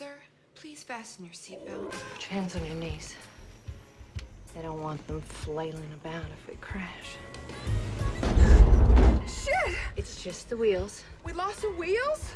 Sir, please fasten your seatbelt. Put your hands on your knees. They don't want them flailing about if we crash. Shit! It's just the wheels. We lost the wheels?